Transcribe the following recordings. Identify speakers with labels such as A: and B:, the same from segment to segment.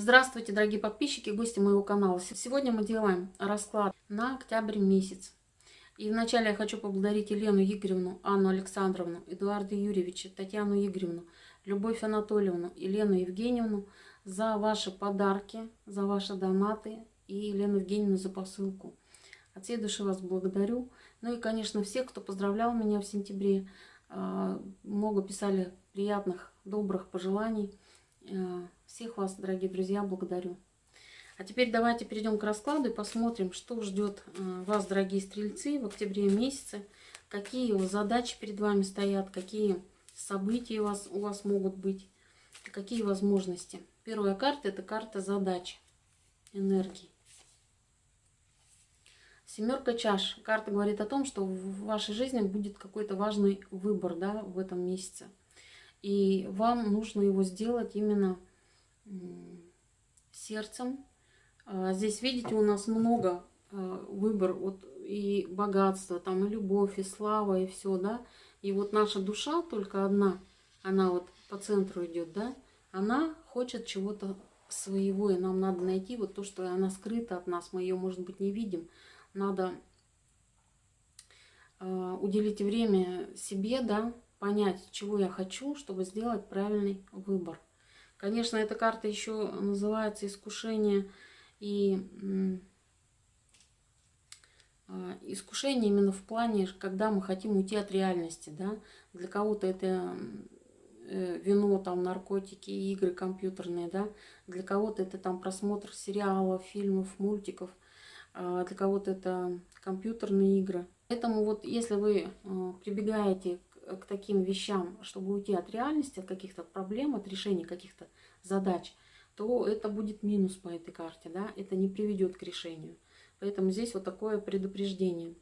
A: Здравствуйте, дорогие подписчики, гости моего канала. Сегодня мы делаем расклад на октябрь месяц. И вначале я хочу поблагодарить Елену Игоревну, Анну Александровну, Эдуарда Юрьевича, Татьяну Игоревну, Любовь Анатольевну, Елену Евгеньевну за ваши подарки, за ваши донаты и Елену Евгеньевну за посылку. От всей души вас благодарю. Ну и, конечно, всех, кто поздравлял меня в сентябре. А, много писали приятных, добрых пожеланий. Э, всех вас, дорогие друзья, благодарю. А теперь давайте перейдем к раскладу и посмотрим, что ждет э, вас, дорогие стрельцы, в октябре месяце. Какие задачи перед вами стоят, какие события у вас, у вас могут быть, какие возможности. Первая карта – это карта задач, энергии. Семерка чаш. Карта говорит о том, что в вашей жизни будет какой-то важный выбор да, в этом месяце. И вам нужно его сделать именно сердцем. А, здесь, видите, у нас много а, выбор вот и богатство, там и любовь, и слава, и все, да. И вот наша душа только одна, она вот по центру идет, да, она хочет чего-то своего, и нам надо найти вот то, что она скрыта от нас, мы ее, может быть, не видим. Надо э, уделить время себе, да, понять, чего я хочу, чтобы сделать правильный выбор. Конечно, эта карта еще называется искушение и а, искушение именно в плане, когда мы хотим уйти от реальности, да. Для кого-то это э, вино, там, наркотики, игры компьютерные, да. Для кого-то это там просмотр сериалов, фильмов, мультиков. А для кого-то это компьютерные игры. Поэтому вот если вы э, прибегаете к таким вещам, чтобы уйти от реальности, от каких-то проблем, от решения каких-то задач, то это будет минус по этой карте, да, это не приведет к решению. Поэтому здесь вот такое предупреждение.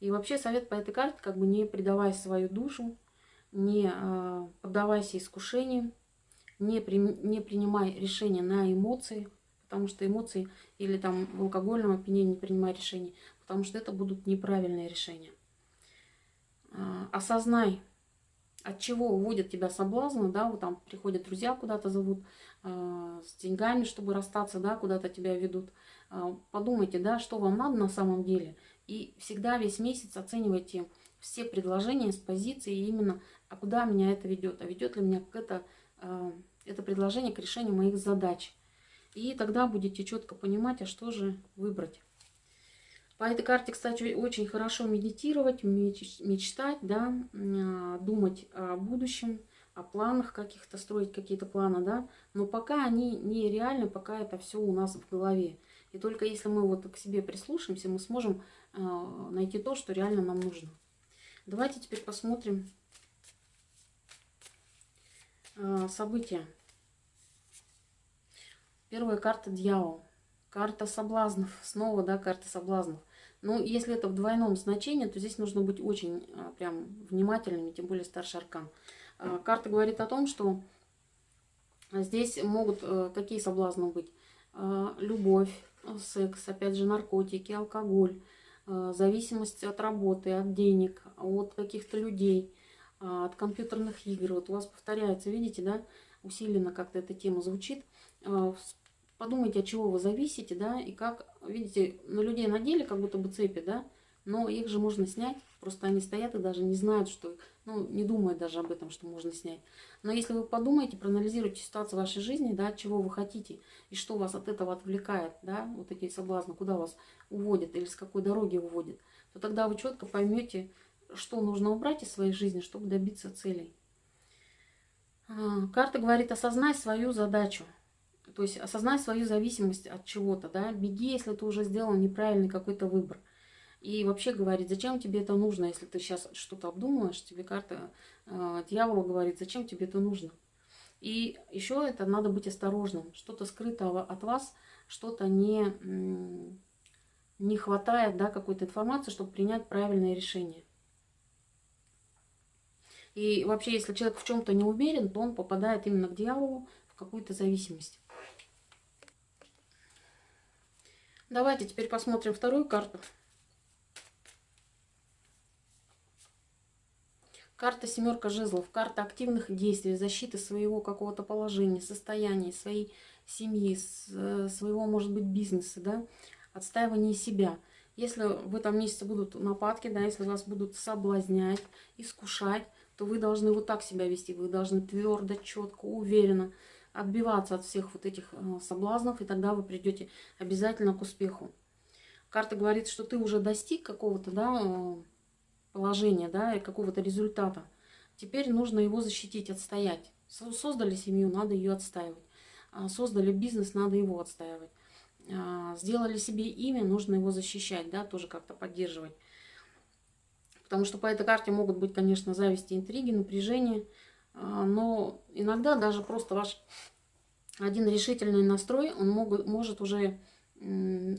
A: И вообще совет по этой карте, как бы не предавай свою душу, не э, поддавайся искушениям, не, при, не принимай решения на эмоции, потому что эмоции или там в алкогольном опьянении не принимай решения, потому что это будут неправильные решения. А, осознай, от чего уводят тебя соблазны, да, вот там приходят друзья куда-то зовут, э, с деньгами, чтобы расстаться, да, куда-то тебя ведут. Э, подумайте, да, что вам надо на самом деле. И всегда весь месяц оценивайте все предложения с позиции именно, а куда меня это ведет, а ведет ли меня это, э, это предложение к решению моих задач. И тогда будете четко понимать, а что же выбрать. По этой карте, кстати, очень хорошо медитировать, мечтать, да, а, думать о будущем, о планах каких-то, строить какие-то планы, да. Но пока они не реальны, пока это все у нас в голове. И только если мы вот к себе прислушаемся, мы сможем а, найти то, что реально нам нужно. Давайте теперь посмотрим а, события. Первая карта дьявол. Карта соблазнов. Снова, да, карта соблазнов. Ну, если это в двойном значении, то здесь нужно быть очень а, прям внимательными, тем более старший аркан. А, карта говорит о том, что здесь могут э, какие соблазны быть? А, любовь, секс, опять же наркотики, алкоголь, зависимость от работы, от денег, от каких-то людей, от компьютерных игр. Вот у вас повторяется, видите, да, усиленно как-то эта тема звучит. Подумайте, от чего вы зависите, да, и как, видите, на людей надели как будто бы цепи, да, но их же можно снять, просто они стоят и даже не знают, что, ну, не думают даже об этом, что можно снять. Но если вы подумаете, проанализируете ситуацию вашей жизни, да, чего вы хотите, и что вас от этого отвлекает, да, вот такие соблазны, куда вас уводят или с какой дороги уводят, то тогда вы четко поймете, что нужно убрать из своей жизни, чтобы добиться целей. А, карта говорит, осознай свою задачу. То есть осознай свою зависимость от чего-то, да, беги, если ты уже сделал неправильный какой-то выбор. И вообще говорит, зачем тебе это нужно, если ты сейчас что-то обдумываешь, тебе карта э, дьявола говорит, зачем тебе это нужно. И еще это надо быть осторожным. Что-то скрыто от вас, что-то не, не хватает да, какой-то информации, чтобы принять правильное решение. И вообще, если человек в чем-то не уверен, то он попадает именно к дьяволу в какую-то зависимость. Давайте теперь посмотрим вторую карту. Карта семерка жезлов, карта активных действий, защиты своего какого-то положения, состояния, своей семьи, э, своего, может быть, бизнеса, да, отстаивание себя. Если в этом месяце будут нападки, да, если вас будут соблазнять, искушать, то вы должны вот так себя вести. Вы должны твердо, четко, уверенно отбиваться от всех вот этих э, соблазнов, и тогда вы придете обязательно к успеху. Карта говорит, что ты уже достиг какого-то да, э, положения, да, и какого-то результата. Теперь нужно его защитить, отстоять. Создали семью, надо ее отстаивать. А, создали бизнес, надо его отстаивать. А, сделали себе имя, нужно его защищать, да, тоже как-то поддерживать. Потому что по этой карте могут быть, конечно, зависти, интриги, напряжение. А, но иногда даже просто ваш один решительный настрой, он могут, может уже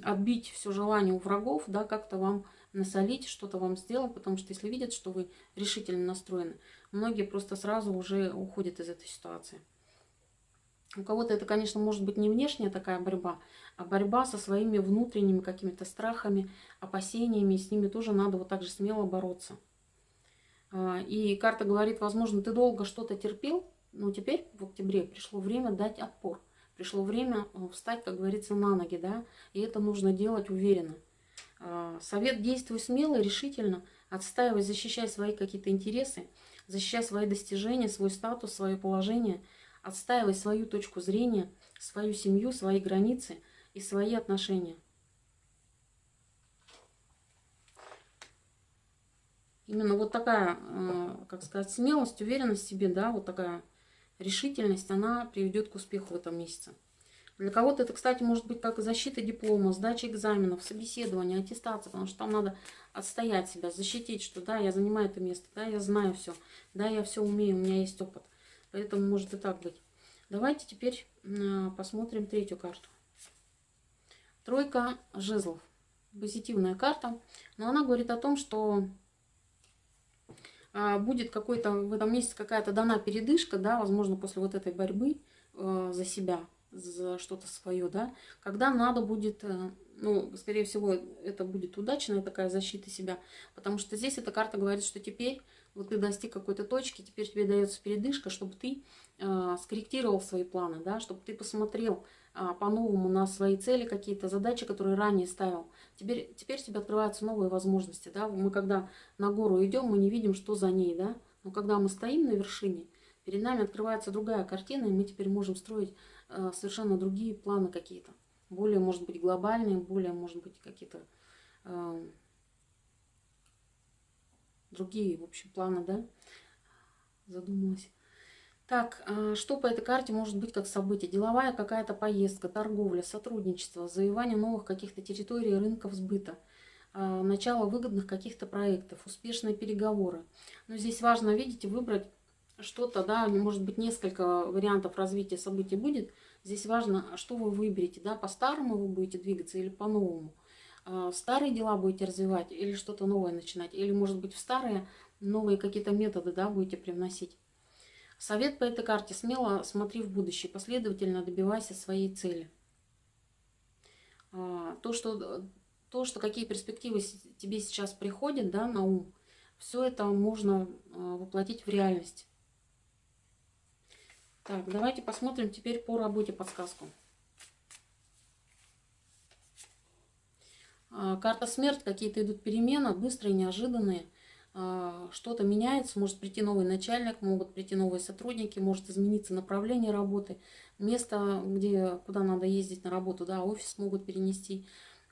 A: отбить все желание у врагов, да, как-то вам насолить, что-то вам сделать, потому что если видят, что вы решительно настроены, многие просто сразу уже уходят из этой ситуации. У кого-то это, конечно, может быть не внешняя такая борьба, а борьба со своими внутренними какими-то страхами, опасениями, с ними тоже надо вот так же смело бороться. А, и карта говорит, возможно, ты долго что-то терпел, но теперь в октябре пришло время дать отпор. Пришло время э, встать, как говорится, на ноги, да, и это нужно делать уверенно. А, совет действуй смело, решительно, отстаивай, защищай свои какие-то интересы, защищай свои достижения, свой статус, свое положение – Отстаивай свою точку зрения, свою семью, свои границы и свои отношения. Именно вот такая, э, как сказать, смелость, уверенность в себе, да, вот такая решительность, она приведет к успеху в этом месяце. Для кого-то это, кстати, может быть как защита диплома, сдача экзаменов, собеседование, аттестация, потому что там надо отстоять себя, защитить, что да, я занимаю это место, да, я знаю все, да, я все умею, у меня есть опыт. Поэтому может и так быть. Давайте теперь а, посмотрим третью карту. Тройка жезлов. Позитивная карта. Но она говорит о том, что будет какой-то в этом месяце какая-то дана передышка, да, возможно, после вот этой борьбы э, за себя, за что-то свое, да, когда надо будет, э, ну, скорее всего, это будет удачная такая защита себя, потому что здесь эта карта говорит, что теперь вот ты достиг какой-то точки, теперь тебе дается передышка, чтобы ты э, скорректировал свои планы, да, чтобы ты посмотрел э, по-новому на свои цели какие-то, задачи, которые ранее ставил. Теперь, теперь тебе открываются новые возможности, да. Мы когда на гору идем, мы не видим, что за ней, да. Но когда мы стоим на вершине, перед нами открывается другая картина, и мы теперь можем строить э, совершенно другие планы какие-то. Более, может быть, глобальные, более, может быть, какие-то... Э, другие, в общем, планы, да? Задумалась. Так, а, что по этой карте может быть как событие? Деловая какая-то поездка, торговля, сотрудничество, завоевание новых каких-то территорий, рынков сбыта, а, начало выгодных каких-то проектов, успешные переговоры. Но здесь важно, видите, выбрать что-то, да, может быть, несколько вариантов развития событий будет. Здесь важно, что вы выберете, да, по-старому вы будете двигаться или по-новому. А, старые дела будете развивать или что-то новое начинать, или, может быть, в старые новые какие-то методы да, будете привносить. Совет по этой карте. Смело смотри в будущее, последовательно добивайся своей цели. А, то, что, то, что какие перспективы тебе сейчас приходят да, на ум, все это можно а, воплотить в реальность. Так, давайте посмотрим теперь по работе подсказку. Карта смерть, какие-то идут перемены, быстрые, неожиданные. А, что-то меняется, может прийти новый начальник, могут прийти новые сотрудники, может измениться направление работы, место, где, куда надо ездить на работу, да, офис могут перенести.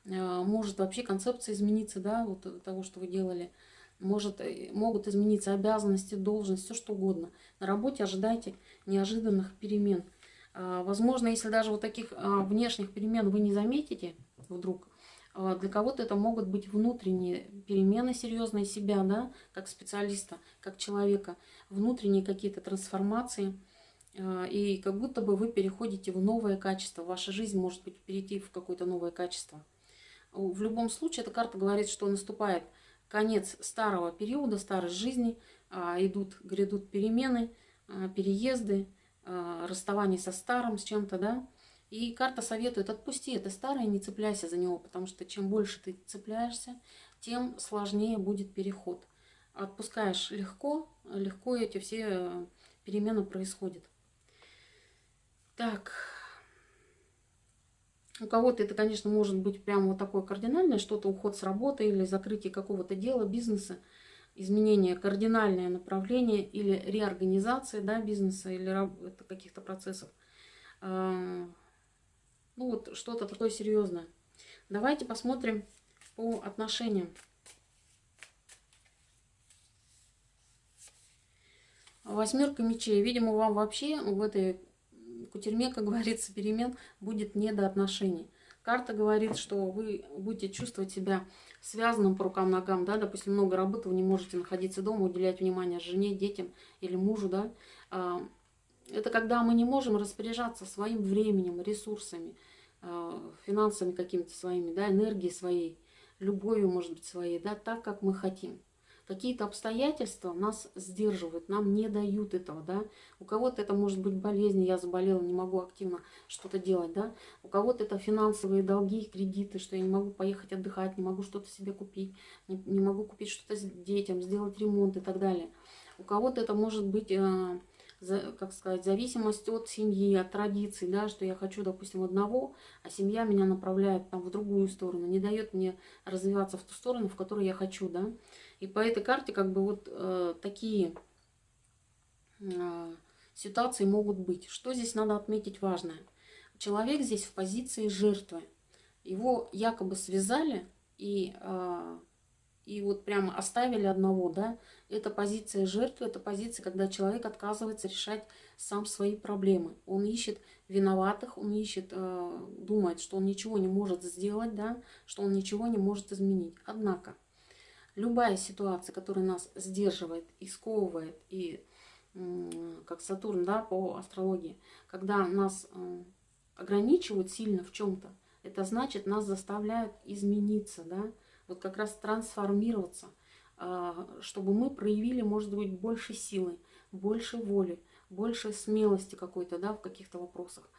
A: А, может вообще концепция измениться, да, вот того, что вы делали. Может, э, могут измениться обязанности, должность, все что угодно. На работе ожидайте неожиданных перемен. Возможно, если даже вот таких внешних перемен вы не заметите вдруг, а, для кого-то это могут быть внутренние перемены серьезные себя, да, как специалиста, как человека, внутренние какие-то трансформации. А, и как будто бы вы переходите в новое качество. Ваша жизнь может быть перейти в какое-то новое качество. В любом случае, эта карта говорит, что наступает конец старого периода, старой жизни, а, идут, грядут перемены, переезды, расставание со старым, с чем-то, да, и карта советует, отпусти это старое, не цепляйся за него, потому что чем больше ты цепляешься, тем сложнее будет переход. отпускаешь легко, легко эти все перемены происходят. Так, у кого-то это, конечно, может быть прямо вот такое кардинальное, что-то уход с работы или закрытие какого-то дела, бизнеса, изменение, кардинальное направление или реорганизация да, бизнеса или каких-то процессов. А, ну вот что-то такое серьезное. Давайте посмотрим по отношениям. Восьмерка мечей. Видимо, вам вообще в этой кутерьме, как говорится, перемен будет не до отношений. Карта говорит, что вы будете чувствовать себя связанным по рукам-ногам, да, допустим, много работы, вы не можете находиться дома, уделять внимание жене, детям или мужу, да. Это когда мы не можем распоряжаться своим временем, ресурсами, а, финансами какими-то своими, да, энергией своей, любовью, может быть, своей, да, так, как мы хотим. Какие-то обстоятельства нас сдерживают, нам не дают этого, да. У кого-то это может быть болезнь, я заболела, не могу активно что-то делать, да. У кого-то это финансовые долги, кредиты, что я не могу поехать отдыхать, не могу что-то себе купить, не, не могу купить что-то детям, сделать ремонт и так далее. У кого-то это может быть... Э, как сказать, зависимость от семьи, от традиций, да, что я хочу, допустим, одного, а семья меня направляет там в другую сторону, не дает мне развиваться в ту сторону, в которую я хочу, да. И по этой карте как бы вот э, такие э, ситуации могут быть. Что здесь надо отметить важное? Человек здесь в позиции жертвы. Его якобы связали и, э, и вот прямо оставили одного, да. Это позиция жертвы, это позиция, когда человек отказывается решать сам свои проблемы. Он ищет виноватых, он ищет, э, думает, что он ничего не может сделать, да, что он ничего не может изменить. Однако, любая ситуация, которая нас сдерживает и сковывает, и как Сатурн да, по астрологии, когда нас э, ограничивают сильно в чем-то, это значит, нас заставляют измениться, да, вот как раз трансформироваться, а, чтобы мы проявили, может быть, больше силы, больше воли, больше смелости какой-то, да, в каких-то вопросах.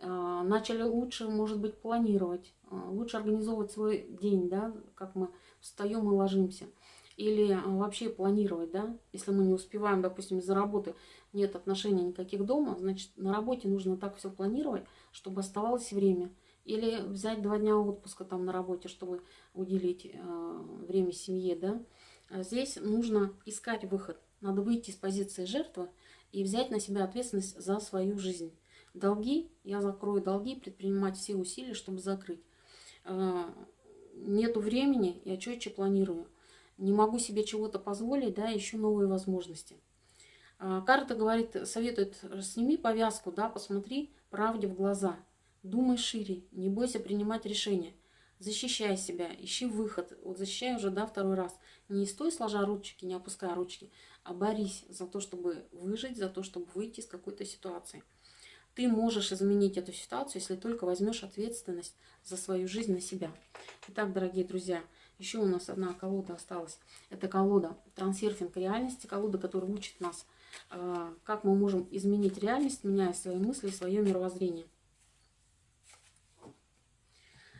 A: А, начали лучше, может быть, планировать, а, лучше организовывать свой день, да, как мы встаем и ложимся. Или вообще планировать, да, если мы не успеваем, допустим, из-за работы нет отношений никаких дома, значит, на работе нужно так все планировать, чтобы оставалось время. Или взять два дня отпуска там на работе, чтобы уделить э, время семье, да. А здесь нужно искать выход. Надо выйти из позиции жертвы и взять на себя ответственность за свою жизнь. Долги, я закрою долги, предпринимать все усилия, чтобы закрыть. А, нету времени, я четче планирую. Не могу себе чего-то позволить, да, ищу новые возможности. А, карта говорит, советует, сними повязку, да, посмотри правде в глаза. Думай шире, не бойся принимать решения. Защищай себя, ищи выход. Вот защищай уже, да, второй раз. Не стой сложа ручки, не опуская ручки, а борись за то, чтобы выжить, за то, чтобы выйти из какой-то ситуации. Ты можешь изменить эту ситуацию, если только возьмешь ответственность за свою жизнь на себя. Итак, дорогие друзья, еще у нас одна колода осталась. Это колода трансерфинг реальности, колода, которая учит нас, э, как мы можем изменить реальность, меняя свои мысли, свое мировоззрение.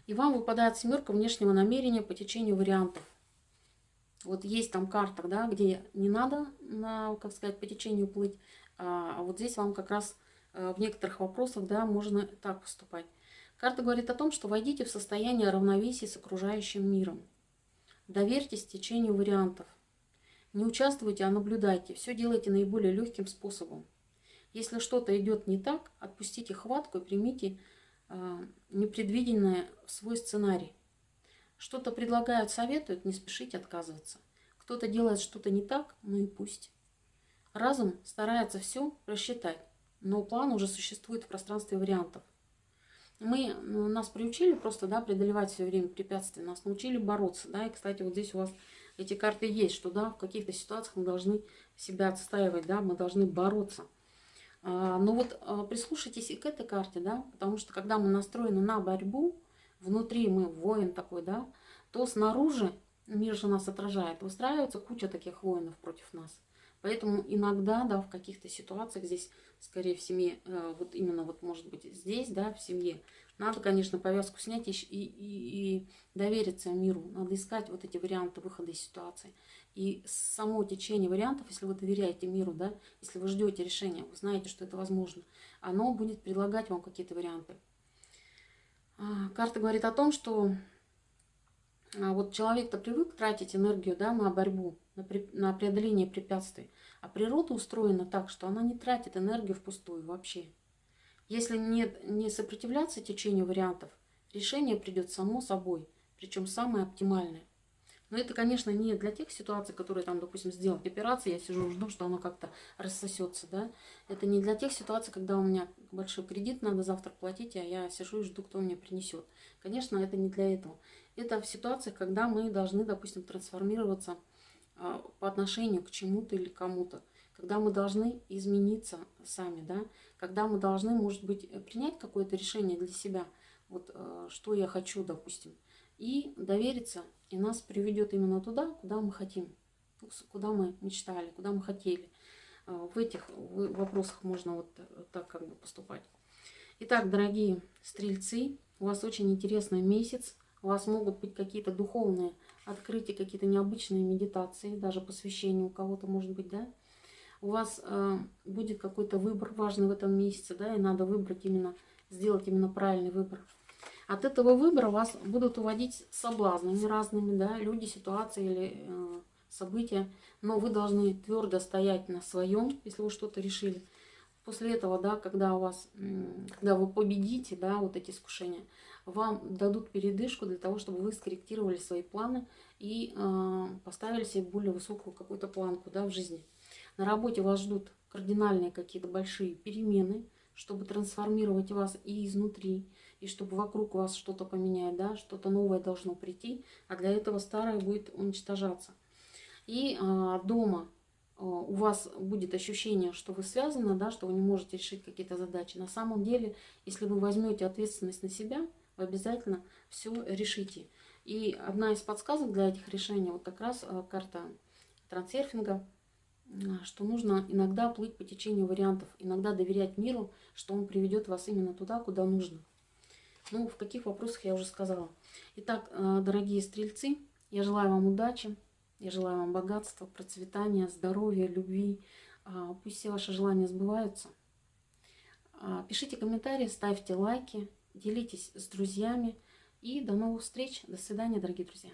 A: И вам выпадает семерка внешнего намерения по течению вариантов. Вот есть там карта, да, где не надо, на, как сказать, по течению плыть, а, а вот здесь вам как раз Э, в некоторых вопросах, да, можно так поступать. Карта говорит о том, что войдите в состояние равновесия с окружающим миром. Доверьтесь течению вариантов. Не участвуйте, а наблюдайте. Все делайте наиболее легким способом. Если что-то идет не так, отпустите хватку и примите непредвиденное в свой сценарий. Что-то предлагают, советуют, не спешите отказываться. Кто-то делает что-то не так, ну и пусть. Разум старается все рассчитать но план уже существует в пространстве вариантов. Мы, ну, нас приучили просто, да, преодолевать все время препятствия, нас научили бороться, да, и, кстати, вот здесь у вас эти карты есть, что, да, в каких-то ситуациях мы должны себя отстаивать, да, мы должны бороться. А, но вот а, прислушайтесь и к этой карте, да, потому что, когда мы настроены на борьбу, внутри мы воин такой, да, то снаружи, мир же нас отражает, выстраивается куча таких воинов против нас. Поэтому иногда, да, в каких-то ситуациях здесь, скорее в семье, э, вот именно вот может быть здесь, да, в семье, Надо, конечно, повязку снять и, и, и довериться миру. Надо искать вот эти варианты выхода из ситуации. И само течение вариантов, если вы доверяете миру, да, если вы ждете решения, вы знаете, что это возможно, оно будет предлагать вам какие-то варианты. А, карта говорит о том, что а, вот человек-то привык тратить энергию да, на борьбу, на, преодоление препятствий. А природа устроена так, что она не тратит энергию впустую вообще. Если не, не сопротивляться течению вариантов, решение придет само собой, причем самое оптимальное. Но это, конечно, не для тех ситуаций, которые там, допустим, сделать операцию, я сижу, жду, что оно как-то рассосется, да. Это не для тех ситуаций, когда у меня большой кредит, надо завтра платить, а я сижу и жду, кто мне принесет. Конечно, это не для этого. Это в ситуациях, когда мы должны, допустим, трансформироваться по отношению к чему-то или кому-то. Когда мы должны измениться сами, да, когда мы должны, может быть, принять какое-то решение для себя, вот э, что я хочу, допустим, и довериться, и нас приведет именно туда, куда мы хотим, куда мы мечтали, куда мы хотели. Э, в этих вопросах можно вот так как бы поступать. Итак, дорогие стрельцы, у вас очень интересный месяц, у вас могут быть какие-то духовные открытия, какие-то необычные медитации, даже посвящение у кого-то может быть, да, у вас э, будет какой-то выбор важный в этом месяце, да, и надо выбрать именно, сделать именно правильный выбор. От этого выбора вас будут уводить соблазнами разными, да, люди, ситуации или э, события, но вы должны твердо стоять на своем, если вы что-то решили. После этого, да, когда у вас, когда вы победите, да, вот эти искушения, вам дадут передышку для того, чтобы вы скорректировали свои планы и э, поставили себе более высокую какую-то планку, да, в жизни. На работе вас ждут кардинальные какие-то большие перемены, чтобы трансформировать вас и изнутри, и чтобы вокруг вас что-то поменять, да, что-то новое должно прийти, а для этого старое будет уничтожаться. И а, дома у вас будет ощущение, что вы связаны, да, что вы не можете решить какие-то задачи. На самом деле, если вы возьмете ответственность на себя, вы обязательно все решите. И одна из подсказок для этих решений, вот как раз а, карта трансерфинга – что нужно иногда плыть по течению вариантов, иногда доверять миру, что он приведет вас именно туда, куда нужно. Ну, в каких вопросах я уже сказала. Итак, э, дорогие стрельцы, я желаю вам удачи, я желаю вам богатства, процветания, здоровья, любви. А, пусть все ваши желания сбываются. А, пишите комментарии, ставьте лайки, делитесь с друзьями. И до новых встреч. До свидания, дорогие друзья.